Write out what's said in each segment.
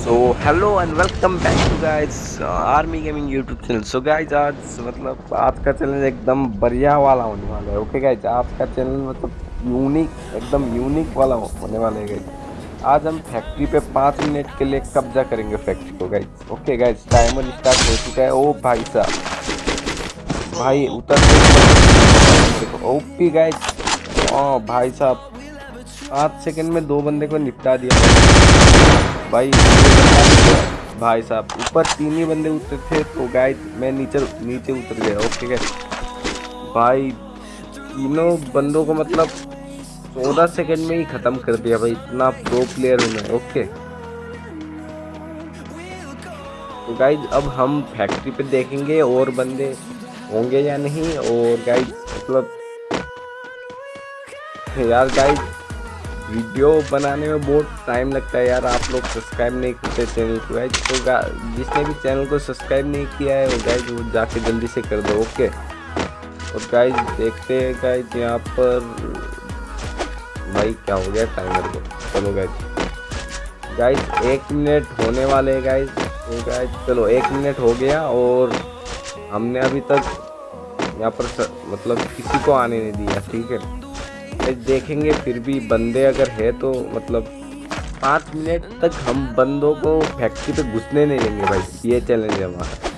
So hello and welcome back to guys army gaming YouTube channel so guys आज मतलब आज का channel एकदम बढ़िया वाला होने वाला है ओके गाइस आज का चैनल मतलब यूनिक एकदम यूनिक वाला होने वाला है गाइस आज हम फैक्ट्री पे पाँच मिनट के लिए कब्जा करेंगे फैक्ट्री को guys okay guys timer start हो चुका है। ओ भाई साहब। भाई, उतर ओपी गाइस ओ भाई साहब। पाँच सेकंड में दो बंदे को निपटा दिया। भाई भाई साहब, ऊपर तीन ही बंदे उतरे थे तो गाय मैं नीचे नीचे उतर गया ओके गए भाई, तीनों बंदों को मतलब चौदह सेकंड में ही ख़त्म कर दिया भाई, इतना प्रो प्लेयर हूँ मैं ओके तो गाइज़ अब हम फैक्ट्री पे देखेंगे और बंदे होंगे या नहीं, और गाइज़ मतलब यार गाइज़ वीडियो बनाने में बहुत टाइम लगता है यार, आप लोग सब्सक्राइब नहीं करते चैनल को गाइज़ तो जिसने भी चैनल को सब्सक्राइब नहीं किया है, वो गाइज़ वो जाके जल्दी से कर दो ओके और गाइज़ देखते हैं गाइज़ यहाँ पर, भाई, क्या हो गया टाइमर को? चलो गाइज़ गाइज़ एक मिनट होने वाले हैं गाइज़ तो गाइज़ चलो, एक मिनट हो गया और हमने अभी तक यहाँ पर मतलब किसी को आने नहीं दिया, ठीक है? देखेंगे, फिर भी बंदे अगर है तो मतलब पाँच मिनट तक हम बंदों को फैक्ट्री पे घुसने नहीं देंगे भाई, ये चैलेंज है हमारा।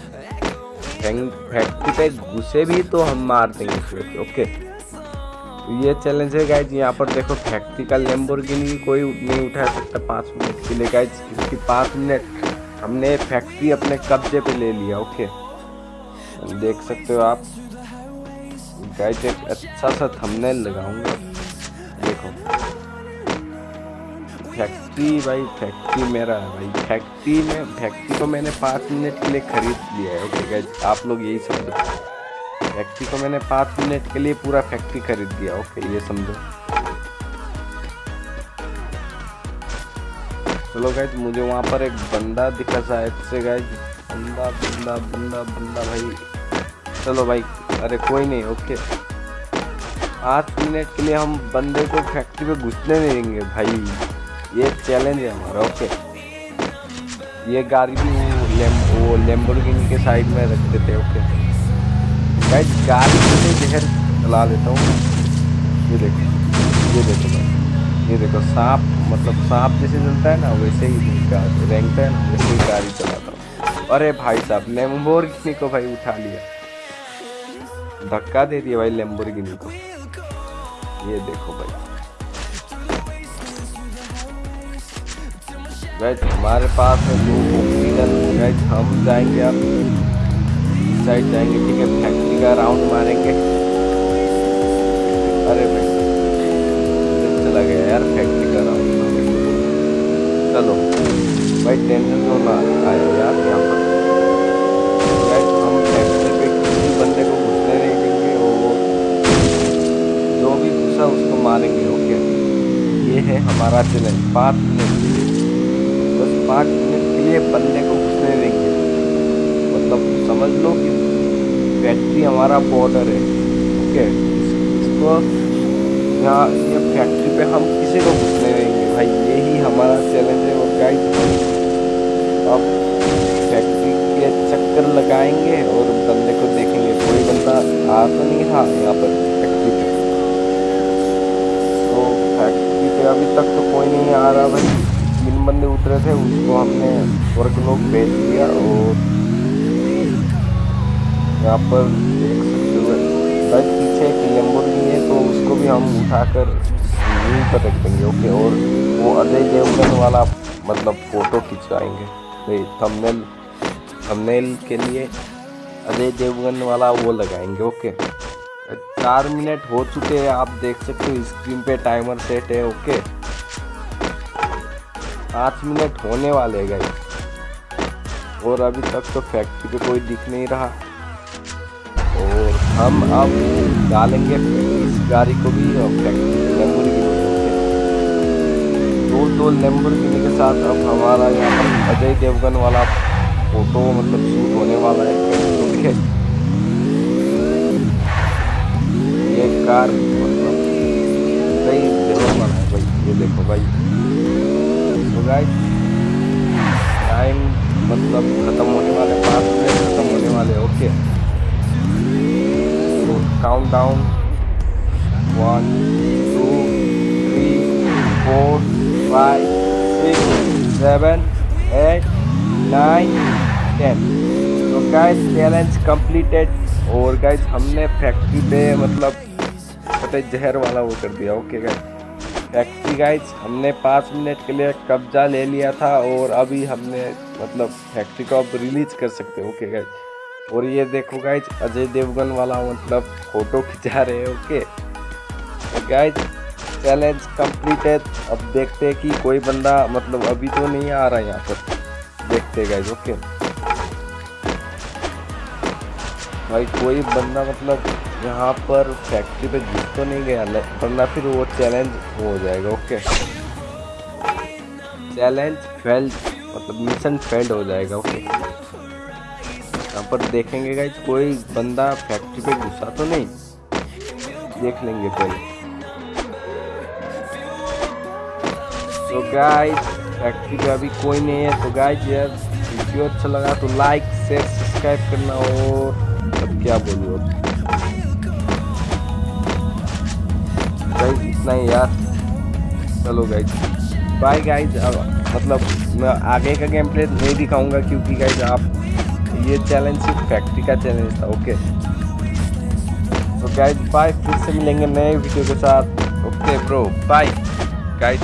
फैक्ट्री पे घुसे भी तो हम मार देंगे ओके तो ये चैलेंज है गाइज़ यहाँ पर देखो फैक्ट्री का लेम्बोर्गिनी कोई नहीं उठा सकता पाँच मिनट के लिए गाइज़ क्योंकि पाँच मिनट हमने फैक्ट्री अपने कब्जे पे ले लिया ओके देख सकते हो आप। गाइज़ एक अच्छा सा थंबनेल लगाऊँगा। देखो। फैक्ट्री भाई फैक्ट्री मेरा है भाई। फैक्ट्री में फैक्ट्री को मैंने पाँच मिनट के लिए खरीद लिया है। ओके गाइज़ आप लोग यही समझो। फैक्ट्री को मैंने पाँच मिनट के लिए पूरा फैक्ट्री खरीद लिया। ओके ये समझो। चलो गाइज़ मुझे वहाँ पर एक बंदा दिखा शायद से गाइज़ बंदा बंदा बंदा बंदा भाई। चलो भाई अरे कोई नहीं ओके आठ मिनट के लिए हम बंदे को फैक्ट्री पे घुसने नहीं देंगे भाई. ये चैलेंज है हमारा ओके ये गाड़ी भी लेम, वो लेम्बोर्गिनी के साइड में रख देते ओके भाई गाड़ी से जहर चला लेता हूँ ये देखो ये देखो भाई. ये देखो सांप मतलब सांप जैसे चलता है ना वैसे ही रेंगता है ना वैसे ही गाड़ी चलाता हूँ. अरे भाई साहब लेम्बोर्गिनी को भाई उठा लिया. धक्का दे दिया भाई लेम्बोर्गिनी को। ये देखो भाई। गैज हमारे पास है दो ऑक्सीजन गैज हम जाएँगे अब साइड जाएँगे, ठीक है? फैक्ट्री का राउंड मारेंगे। उसको मारेंगे ओके ये है हमारा चैलेंज, पाँच मिनट के लिए। बस पाँच मिनट के लिए बंदे को घुसने देंगे। मतलब समझ लो कि फैक्ट्री हमारा बॉर्डर है ओके इसको यहाँ, ये फैक्ट्री पे हम किसी को घुसने देंगे। भाई यही हमारा चैलेंज है, वो गाइड अब फैक्ट्री के चक्कर लगाएँगे और बंदे को देखेंगे। कोई बंदा आ तो नहीं था यहाँ पर फैक्ट्री पे पे अभी तक तो कोई नहीं आ रहा भाई। तीन बंदे उतरे थे उसको हमने स्वर्ग लोग भेज दिया और यहाँ पर पीछे एक लेम्बोर्गिनी है तो उसको भी हम उठाकर ज़मीन पर रख देंगे ओके? और वो अजय देवगन वाला मतलब फ़ोटो खिंचवाएँगे। भाई थंबनेल थंबनेल के लिए अजय देवगन वाला वो लगाएँगे, ओके? चार मिनट हो चुके हैं, आप देख सकते हो स्क्रीन पे टाइमर सेट है ओके पाँच मिनट होने वाले गए और अभी तक तो फैक्ट्री पे कोई दिख नहीं रहा। और हम अब डालेंगे इस गाड़ी को भी दो दो लेम्बोर्गिनी के साथ अब हमारा यहाँ अजय देवगन वाला फ़ोटो मतलब शूट होने वाला है कार मतलब सही ज़रूर बना है भाई ये देखो भाई तो गाइस टाइम मतलब ख़त्म होने वाले पाँच मिनट ख़त्म होने वाले okay count down one two three four five six seven eight nine ten तो गाइस चैलेंज कंप्लीटेड और गाइस हमने फैक्ट्री पे मतलब पता जहर वाला वो कर दिया ओके गाइस फैक्ट्री गाइज़ हमने पाँच मिनट के लिए कब्जा ले लिया था और अभी हमने मतलब फैक्ट्री को अब रिलीज़ कर सकते ओके गाइज़ और ये देखो गाइज़ अजय देवगन वाला मतलब फ़ोटो खिंचा रहे हैं। ओके गाइज़ चैलेंज कंप्लीटेड अब देखते हैं कि कोई बंदा मतलब अभी तो नहीं आ रहा है यहाँ पर। देखते गाइज़ ओके भाई, कोई बंदा मतलब यहाँ पर फैक्ट्री पे घुस तो नहीं गया वरना फिर वो चैलेंज हो जाएगा ओके चैलेंज फेल्ड मतलब मिशन फेल्ड हो जाएगा ओके यहाँ पर देखेंगे गाइज़ कोई बंदा फैक्ट्री पे घुसा तो नहीं? देख लेंगे पहले तो गाइज़ फैक्ट्री पे अभी कोई नहीं है तो गाइज़ यार वीडियो अच्छा लगा तो लाइक शेयर सब्सक्राइब करना और अब क्या बोलूँ गाइज़ इतना ही यार। चलो गाइज़ बाय गाइज़ मतलब मैं आगे का गेम प्ले नहीं दिखाऊँगा क्योंकि गाइज़ आप ये चैलेंज सिर्फ़ फैक्ट्री का चैलेंज था ओके तो गाइज़ बाय फिर से मिलेंगे नए वीडियो के साथ। Okay bro bye guys